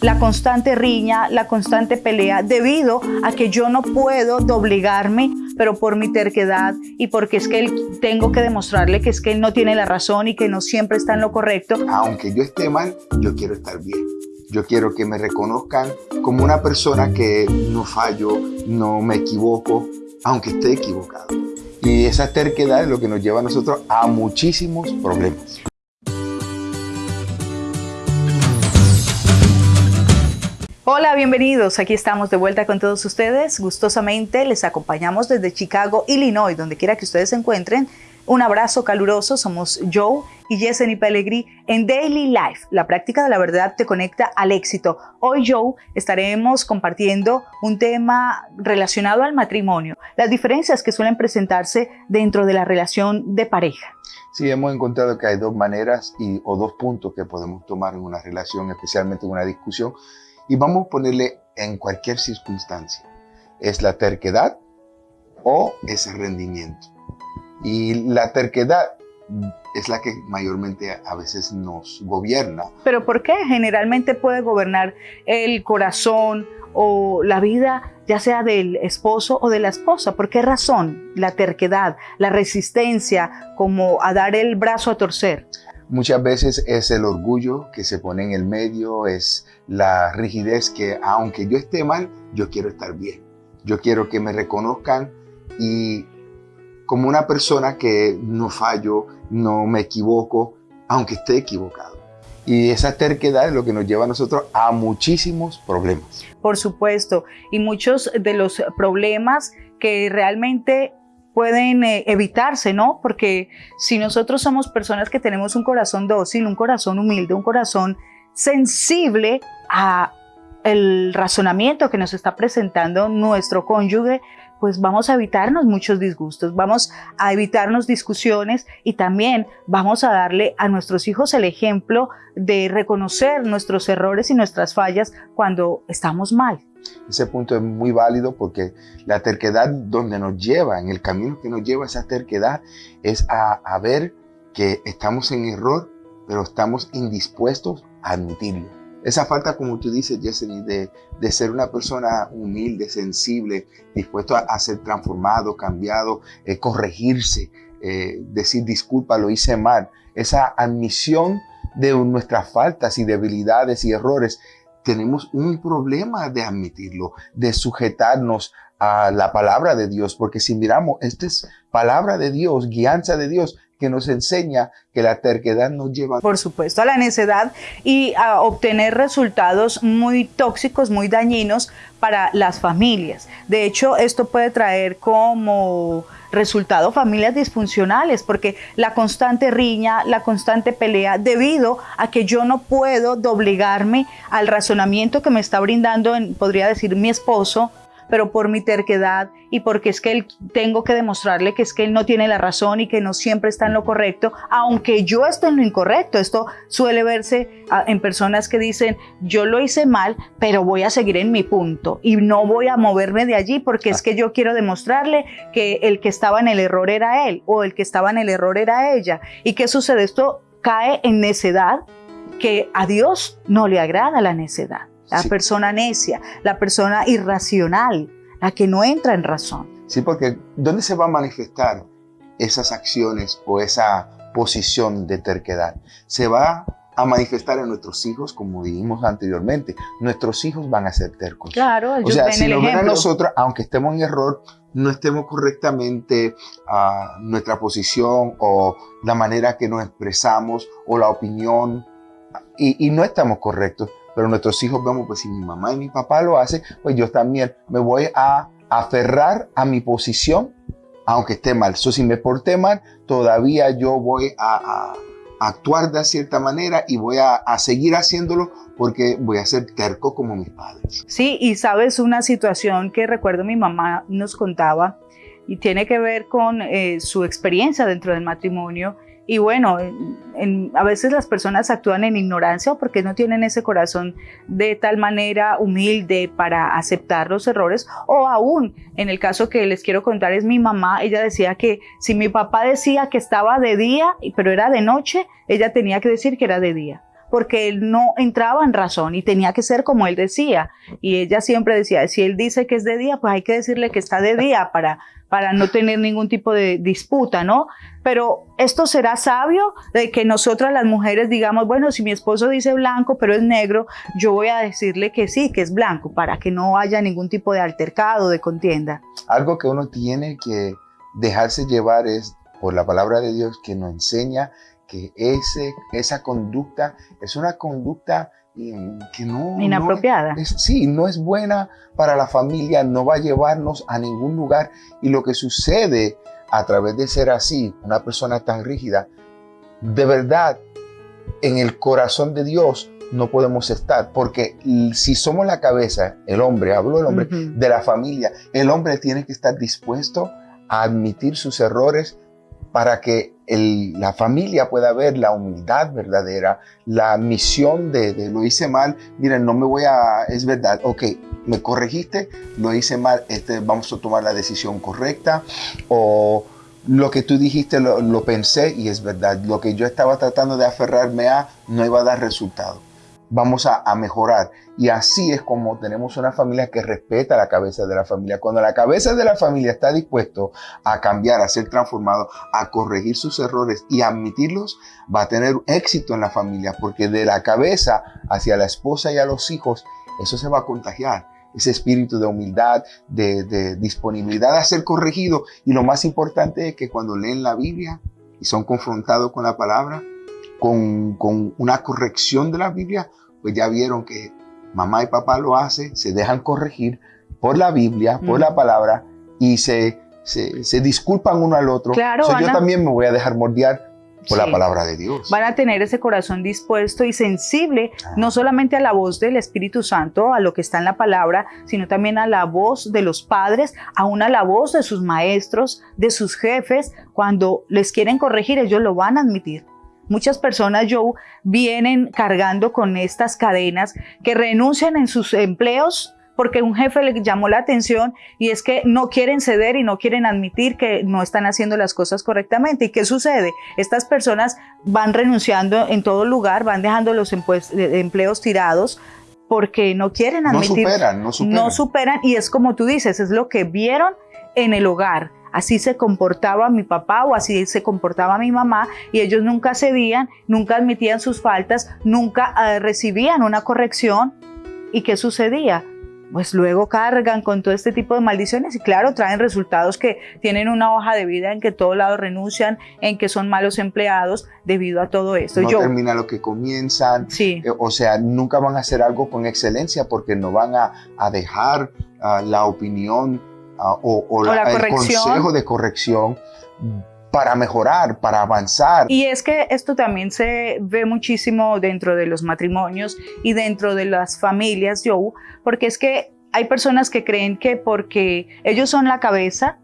la constante riña, la constante pelea, debido a que yo no puedo doblegarme, pero por mi terquedad y porque es que tengo que demostrarle que es que él no tiene la razón y que no siempre está en lo correcto. Aunque yo esté mal, yo quiero estar bien. Yo quiero que me reconozcan como una persona que no fallo, no me equivoco, aunque esté equivocado. Y esa terquedad es lo que nos lleva a nosotros a muchísimos problemas. Hola, bienvenidos. Aquí estamos de vuelta con todos ustedes. Gustosamente les acompañamos desde Chicago, Illinois, donde quiera que ustedes se encuentren. Un abrazo caluroso. Somos Joe y Yeseni Pellegrini en Daily Life. La práctica de la verdad te conecta al éxito. Hoy, Joe, estaremos compartiendo un tema relacionado al matrimonio, las diferencias que suelen presentarse dentro de la relación de pareja. Sí, hemos encontrado que hay dos maneras y, o dos puntos que podemos tomar en una relación, especialmente en una discusión, y vamos a ponerle en cualquier circunstancia. Es la terquedad o ese rendimiento. Y la terquedad es la que mayormente a veces nos gobierna. ¿Pero por qué? Generalmente puede gobernar el corazón o la vida, ya sea del esposo o de la esposa. ¿Por qué razón? La terquedad, la resistencia, como a dar el brazo a torcer. Muchas veces es el orgullo que se pone en el medio, es la rigidez que aunque yo esté mal, yo quiero estar bien. Yo quiero que me reconozcan y como una persona que no fallo, no me equivoco, aunque esté equivocado. Y esa terquedad es lo que nos lleva a nosotros a muchísimos problemas. Por supuesto, y muchos de los problemas que realmente pueden eh, evitarse, ¿no? Porque si nosotros somos personas que tenemos un corazón dócil, un corazón humilde, un corazón sensible a el razonamiento que nos está presentando nuestro cónyuge, pues vamos a evitarnos muchos disgustos, vamos a evitarnos discusiones y también vamos a darle a nuestros hijos el ejemplo de reconocer nuestros errores y nuestras fallas cuando estamos mal. Ese punto es muy válido porque la terquedad donde nos lleva, en el camino que nos lleva esa terquedad, es a, ver que estamos en error, pero estamos indispuestos a admitirlo. Esa falta, como tú dices, Jesseny, de, de, ser una persona humilde, sensible, dispuesto a, ser transformado, cambiado, eh, corregirse, eh, decir disculpa, lo hice mal. Esa admisión de nuestras faltas y debilidades y errores tenemos un problema de admitirlo, de sujetarnos a la palabra de Dios, porque si miramos, esta es palabra de Dios, guianza de Dios, que nos enseña que la terquedad nos lleva... Por supuesto, a la necedad y a obtener resultados muy tóxicos, muy dañinos para las familias. De hecho, esto puede traer como resultado familias disfuncionales, porque la constante riña, la constante pelea, debido a que yo no puedo doblegarme al razonamiento que me está brindando, podría decir, mi esposo, pero por mi terquedad y porque es que él tengo que demostrarle que es que él no tiene la razón y que no siempre está en lo correcto, aunque yo esté en lo incorrecto. Esto suele verse ah, en personas que dicen, yo lo hice mal, pero voy a seguir en mi punto y no voy a moverme de allí porque es que yo quiero demostrarle que el que estaba en el error era él o el que estaba en el error era ella. ¿Y qué sucede? Esto cae en necedad que a Dios no le agrada la necedad la persona necia, la persona irracional, la que no entra en razón. Sí, porque ¿dónde se va a manifestar esas acciones o esa posición de terquedad? Se va a manifestar en nuestros hijos, como dijimos anteriormente. Nuestros hijos van a ser tercos. Claro, o sea, si nos ven a nosotros, aunque estemos en error, no estemos correctamente a nuestra posición o la manera que nos expresamos o la opinión y, y no estamos correctos, pero nuestros hijos vemos, pues si mi mamá y mi papá lo hacen, pues yo también me voy a aferrar a mi posición, aunque esté mal. So, si me porté mal, todavía yo voy a, actuar de cierta manera y voy a, a, seguir haciéndolo porque voy a ser terco como mis padres. Sí, y sabes una situación que recuerdo mi mamá nos contaba y tiene que ver con eh, su experiencia dentro del matrimonio y bueno, en, en, a veces las personas actúan en ignorancia porque no tienen ese corazón de tal manera humilde para aceptar los errores. O aún, en el caso que les quiero contar, es mi mamá. Ella decía que si mi papá decía que estaba de día, pero era de noche, ella tenía que decir que era de día porque él no entraba en razón y tenía que ser como él decía. Y ella siempre decía, si él dice que es de día, pues hay que decirle que está de día para, para no tener ningún tipo de disputa, ¿no? Pero esto será sabio de que nosotras las mujeres digamos, bueno, si mi esposo dice blanco, pero es negro, yo voy a decirle que sí, que es blanco, para que no haya ningún tipo de altercado, de contienda. Algo que uno tiene que dejarse llevar es por la palabra de Dios que nos enseña que ese, esa conducta es una conducta que no... Inapropiada. sí, no es buena para la familia, no va a llevarnos a ningún lugar. Y lo que sucede a través de ser así, una persona tan rígida, de verdad, en el corazón de Dios no podemos estar, porque si somos la cabeza, el hombre, hablo el hombre, de la familia, el hombre tiene que estar dispuesto a admitir sus errores para que la familia pueda ver la humildad verdadera, la misión de, lo hice mal, miren, no me voy a, es verdad, ok, me corregiste, lo hice mal, este, vamos a tomar la decisión correcta, o lo que tú dijiste lo, lo pensé y es verdad, lo que yo estaba tratando de aferrarme a no iba a dar resultado vamos a, mejorar. Y así es como tenemos una familia que respeta la cabeza de la familia. Cuando la cabeza de la familia está dispuesto a cambiar, a ser transformado, a corregir sus errores y a admitirlos, va a tener éxito en la familia, porque de la cabeza hacia la esposa y a los hijos, eso se va a contagiar. Ese espíritu de humildad, de, de disponibilidad a ser corregido. Y lo más importante es que cuando leen la Biblia y son confrontados con la palabra, con, con una corrección de la Biblia, pues ya vieron que mamá y papá lo hacen, se dejan corregir por la Biblia, por la palabra y se, se, disculpan uno al otro. Claro, yo también me voy a dejar mordiar por la palabra de Dios. Van a tener ese corazón dispuesto y sensible, ah. no solamente a la voz del Espíritu Santo, a lo que está en la palabra, sino también a la voz de los padres, aún a la voz de sus maestros, de sus jefes. Cuando les quieren corregir, ellos lo van a admitir. Muchas personas, Joe, vienen cargando con estas cadenas que renuncian en sus empleos porque un jefe le llamó la atención y es que no quieren ceder y no quieren admitir que no están haciendo las cosas correctamente. ¿Y qué sucede? Estas personas van renunciando en todo lugar, van dejando los empleos tirados porque no quieren admitir. No superan, no superan. No superan y es como tú dices, es lo que vieron en el hogar así se comportaba mi papá o así se comportaba mi mamá y ellos nunca cedían, nunca admitían sus faltas, nunca eh, recibían una corrección. ¿Y qué sucedía? Pues luego cargan con todo este tipo de maldiciones y claro, traen resultados que tienen una hoja de vida en que todos lados renuncian, en que son malos empleados debido a todo esto. No termina lo que comienzan. Sí. Eh, o sea, nunca van a hacer algo con excelencia porque no van a, dejar ah, la opinión o, el consejo de corrección para mejorar, para avanzar. Y es que esto también se ve muchísimo dentro de los matrimonios y dentro de las familias, Joe, porque es que hay personas que creen que porque ellos son la cabeza,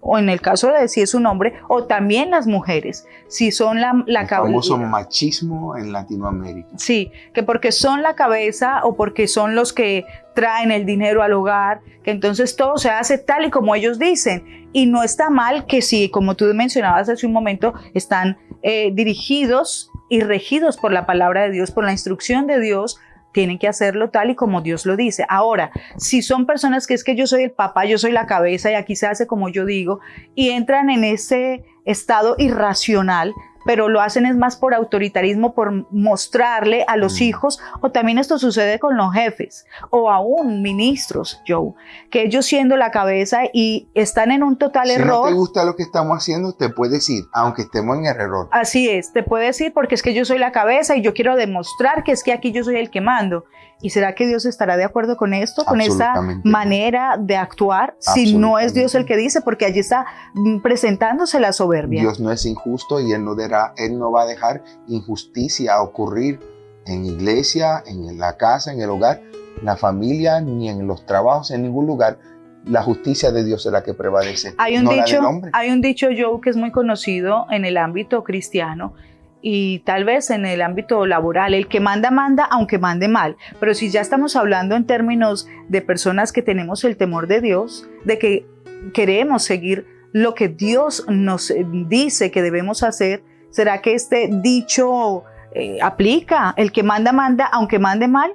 o en el caso de si es un hombre, o también las mujeres, si son la, la cabeza. famoso machismo en Latinoamérica. Sí, que porque son la cabeza o porque son los que traen el dinero al hogar, que entonces todo se hace tal y como ellos dicen. Y no está mal que si, como tú mencionabas hace un momento, están eh, dirigidos y regidos por la palabra de Dios, por la instrucción de Dios, tienen que hacerlo tal y como Dios lo dice. Ahora, si son personas que es que yo soy el papá, yo soy la cabeza y aquí se hace como yo digo, y entran en ese estado irracional, pero lo hacen es más por autoritarismo, por mostrarle a los mm. hijos, o también esto sucede con los jefes, o aún ministros, Joe, que ellos siendo la cabeza y están en un total error. Si no te gusta lo que estamos haciendo, te puedes ir, aunque estemos en el error. Así es, te puedes ir porque es que yo soy la cabeza y yo quiero demostrar que es que aquí yo soy el que mando. ¿Y será que Dios estará de acuerdo con esto, con esa manera de actuar, si no es Dios el que dice? Porque allí está mm, presentándose la soberbia. Dios no es injusto y Él no, él no va a dejar injusticia ocurrir en iglesia, en la casa, en el hogar, en la familia, ni en los trabajos, en ningún lugar. La justicia de Dios es la que prevalece. Hay un, dicho, hay un dicho, Joe, que es muy conocido en el ámbito cristiano y tal vez en el ámbito laboral, el que manda, manda, aunque mande mal. Pero si ya estamos hablando en términos de personas que tenemos el temor de Dios, de que queremos seguir lo que Dios nos dice que debemos hacer, ¿será que este dicho eh, aplica. El que manda, manda, aunque mande mal.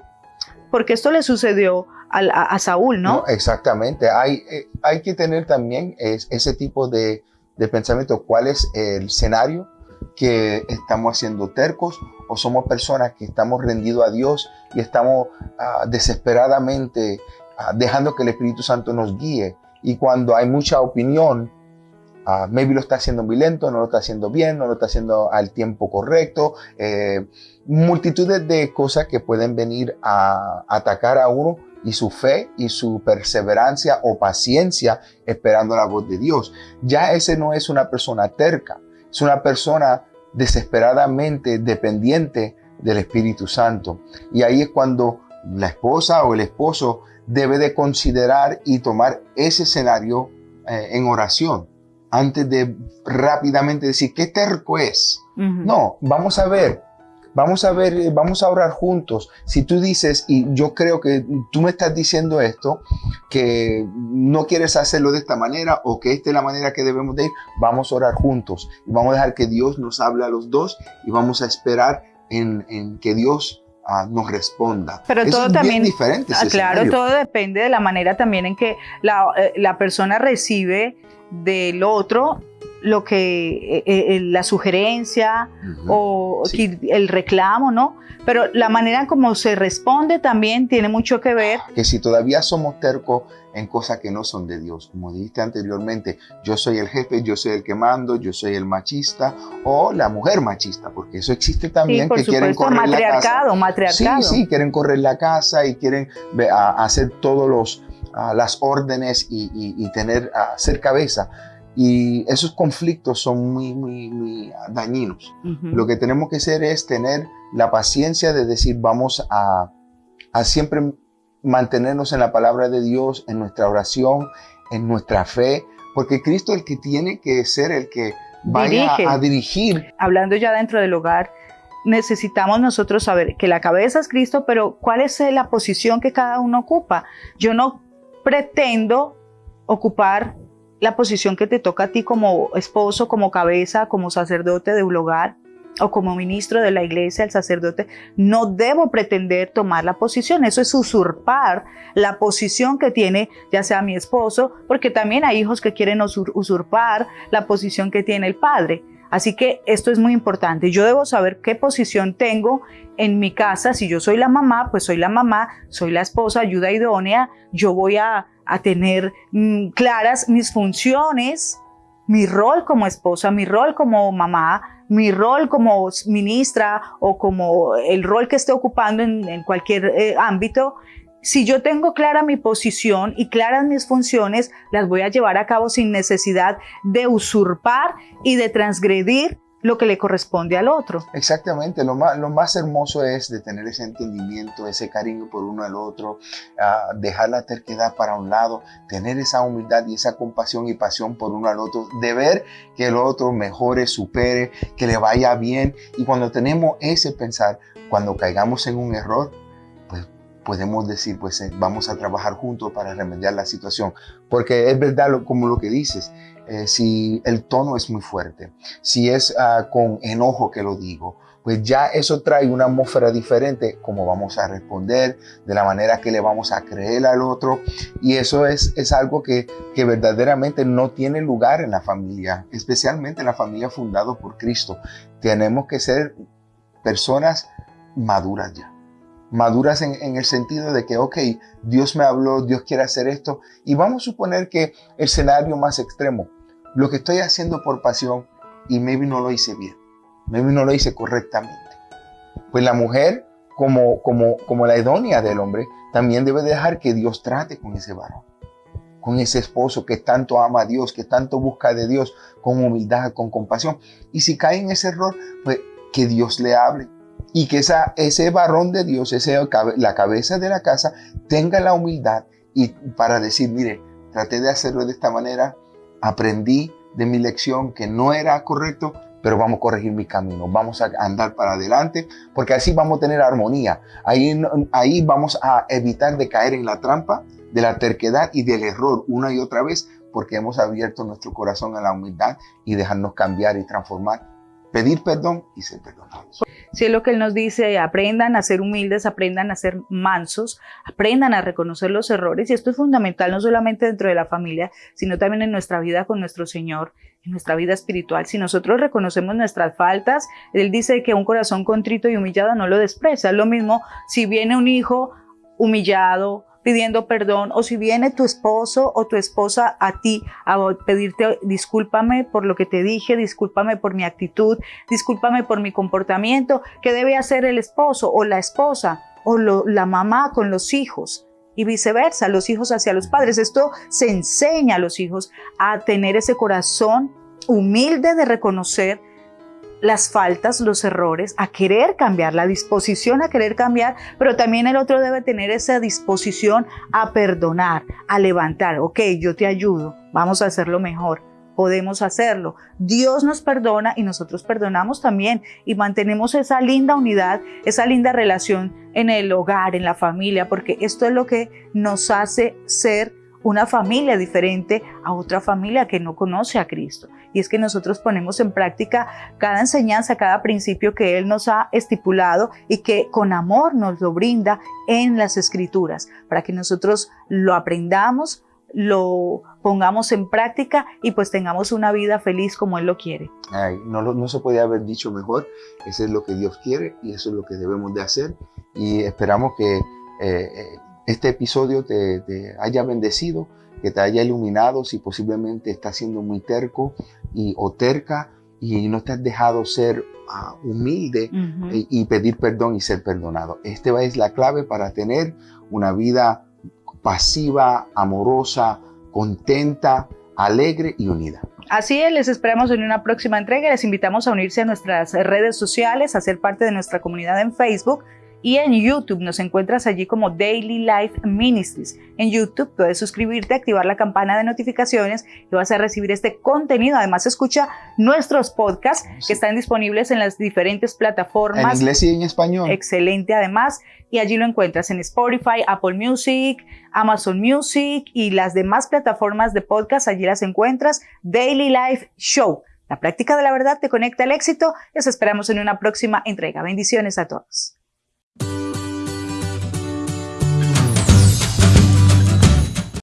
Porque esto le sucedió a, Saúl, ¿no? exactamente. Hay, eh, hay que tener también ese tipo de pensamiento. ¿Cuál es el escenario que estamos haciendo tercos o somos personas que estamos rendidos a Dios y estamos ah, desesperadamente ah, dejando que el Espíritu Santo nos guíe? Y cuando hay mucha opinión, uh, maybe lo está haciendo muy lento, no lo está haciendo bien, no lo está haciendo al tiempo correcto. Eh, multitudes de cosas que pueden venir a atacar a uno y su fe y su perseverancia o paciencia esperando la voz de Dios. Ya ese no es una persona terca, es una persona desesperadamente dependiente del Espíritu Santo. Y ahí es cuando la esposa o el esposo debe de considerar y tomar ese escenario eh, en oración antes de rápidamente decir qué terco es. No, vamos a ver, vamos a ver, eh, vamos a orar juntos. Si tú dices, y yo creo que tú me estás diciendo esto, que no quieres hacerlo de esta manera o que esta es la manera que debemos de ir, vamos a orar juntos y vamos a dejar que Dios nos hable a los dos y vamos a esperar en, en que Dios nos responda. Pero todo también, diferente. Ah, claro, todo depende de la manera también en que la, eh, la persona recibe del otro lo que eh, eh, la sugerencia o el reclamo, ¿no? Pero la manera como se responde también tiene mucho que ver. Que si todavía somos tercos en cosas que no son de Dios, como dijiste anteriormente, yo soy el jefe, yo soy el que mando, yo soy el machista o la mujer machista, porque eso existe también que quieren correr matriarcado, la casa. Matriarcado, Sí, sí, quieren correr la casa y quieren hacer todos los las órdenes y, tener a ser cabeza. Y esos conflictos son muy, muy, muy dañinos. Lo que tenemos que hacer es tener la paciencia de decir, vamos a, a siempre mantenernos en la palabra de Dios, en nuestra oración, en nuestra fe, porque Cristo es el que tiene que ser el que vaya a dirigir. Hablando ya dentro del hogar, necesitamos nosotros saber que la cabeza es Cristo, pero cuál es la posición que cada uno ocupa. Yo no pretendo ocupar la posición que te toca a ti como esposo, como cabeza, como sacerdote de un hogar o como ministro de la iglesia, el sacerdote, no debo pretender tomar la posición. Eso es usurpar la posición que tiene ya sea mi esposo, porque también hay hijos que quieren usurpar la posición que tiene el padre. Así que esto es muy importante. Yo debo saber qué posición tengo en mi casa. Si yo soy la mamá, pues soy la mamá, soy la esposa, ayuda idónea. Yo voy a, tener mm, claras mis funciones, mi rol como esposa, mi rol como mamá, mi rol como ministra o como el rol que esté ocupando en, cualquier eh, ámbito. Si yo tengo clara mi posición y claras mis funciones, las voy a llevar a cabo sin necesidad de usurpar y de transgredir lo que le corresponde al otro. Exactamente, lo más, lo más hermoso es de tener ese entendimiento, ese cariño por uno al otro, uh, dejar la terquedad para un lado, tener esa humildad y esa compasión y pasión por uno al otro, de ver que el otro mejore, supere, que le vaya bien. Y cuando tenemos ese pensar, cuando caigamos en un error, podemos decir, pues eh, vamos a trabajar juntos para remediar la situación. Porque es verdad como lo que dices, eh, si el tono es muy fuerte, si es ah, con enojo que lo digo, pues ya eso trae una atmósfera diferente, como vamos a responder, de la manera que le vamos a creer al otro. Y eso es, es algo que, que verdaderamente no tiene lugar en la familia, especialmente en la familia fundada por Cristo. Tenemos que ser personas maduras ya maduras en, el sentido de que, ok, Dios me habló, Dios quiere hacer esto, y vamos a suponer que el escenario más extremo, lo que estoy haciendo por pasión y maybe no lo hice bien, maybe no lo hice correctamente. Pues la mujer, como, como, como la idónea del hombre, también debe dejar que Dios trate con ese varón, con ese esposo que tanto ama a Dios, que tanto busca de Dios, con humildad, con compasión. Y si cae en ese error, pues que Dios le hable, y que esa, ese varón de Dios, ese, la cabeza de la casa, tenga la humildad y para decir, mire, traté de hacerlo de esta manera, aprendí de mi lección que no era correcto, pero vamos a corregir mi camino, vamos a andar para adelante, porque así vamos a tener armonía. Ahí, ahí vamos a evitar de caer en la trampa de la terquedad y del error una y otra vez, porque hemos abierto nuestro corazón a la humildad y dejarnos cambiar y transformar pedir perdón y ser perdonados. Si es lo que Él nos dice, aprendan a ser humildes, aprendan a ser mansos, aprendan a reconocer los errores. Y esto es fundamental no solamente dentro de la familia, sino también en nuestra vida con nuestro Señor, en nuestra vida espiritual. Si nosotros reconocemos nuestras faltas, Él dice que un corazón contrito y humillado no lo desprecia. Es lo mismo si viene un hijo humillado, pidiendo perdón o si viene tu esposo o tu esposa a ti a pedirte discúlpame por lo que te dije, discúlpame por mi actitud, discúlpame por mi comportamiento, ¿qué debe hacer el esposo o la esposa o la mamá con los hijos? Y viceversa, los hijos hacia los padres. Esto se enseña a los hijos a tener ese corazón humilde de reconocer las faltas, los errores, a querer cambiar, la disposición a querer cambiar, pero también el otro debe tener esa disposición a perdonar, a levantar, ok, yo te ayudo, vamos a hacerlo mejor, podemos hacerlo. Dios nos perdona y nosotros perdonamos también y mantenemos esa linda unidad, esa linda relación en el hogar, en la familia, porque esto es lo que nos hace ser una familia diferente a otra familia que no conoce a Cristo. Y es que nosotros ponemos en práctica cada enseñanza, cada principio que Él nos ha estipulado y que con amor nos lo brinda en las escrituras, para que nosotros lo aprendamos, lo pongamos en práctica y pues tengamos una vida feliz como Él lo quiere. no, se podía haber dicho mejor, eso es lo que Dios quiere y eso es lo que debemos de hacer y esperamos que... Eh, eh, este episodio te, haya bendecido, que te haya iluminado si posiblemente estás siendo muy terco y, o terca y no te has dejado ser ah, humilde y, pedir perdón y ser perdonado. Esta es la clave para tener una vida pasiva, amorosa, contenta, alegre y unida. Así es, les esperamos en una próxima entrega. Les invitamos a unirse a nuestras redes sociales, a ser parte de nuestra comunidad en Facebook y en YouTube nos encuentras allí como Daily Life Ministries. En YouTube puedes suscribirte, activar la campana de notificaciones y vas a recibir este contenido. Además, escucha nuestros podcasts que están disponibles en las diferentes plataformas. En inglés y en español. Excelente, además. Y allí lo encuentras en Spotify, Apple Music, Amazon Music y las demás plataformas de podcast. Allí las encuentras. Daily Life Show. La práctica de la verdad te conecta al éxito. Los esperamos en una próxima entrega. Bendiciones a todos.